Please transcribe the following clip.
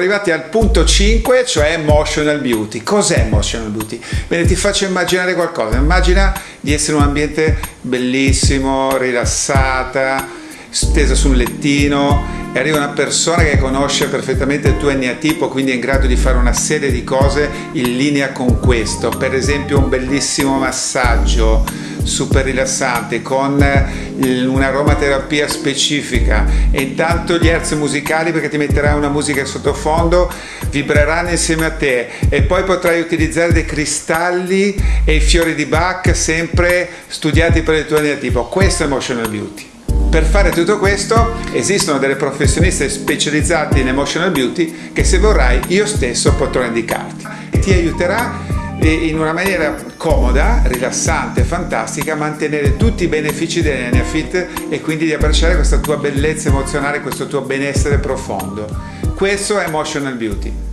Arrivati al punto 5, cioè emotional beauty. Cos'è emotional beauty? Bene, ti faccio immaginare qualcosa. Immagina di essere in un ambiente bellissimo, rilassata, stesa sul lettino e arriva una persona che conosce perfettamente il tuo eneatipo, quindi è in grado di fare una serie di cose in linea con questo. Per esempio un bellissimo massaggio super rilassante con eh, un'aromaterapia specifica. E intanto gli herzi musicali perché ti metterai una musica sottofondo vibreranno insieme a te. E poi potrai utilizzare dei cristalli e i fiori di Bach sempre studiati per il tuo eneatipo questo è Emotional Beauty per fare tutto questo esistono delle professioniste specializzate in Emotional Beauty che se vorrai io stesso potrò indicarti ti aiuterà in una maniera comoda, rilassante, fantastica, mantenere tutti i benefici dell'Enneafit e quindi di abbracciare questa tua bellezza emozionale, questo tuo benessere profondo. Questo è Emotional Beauty.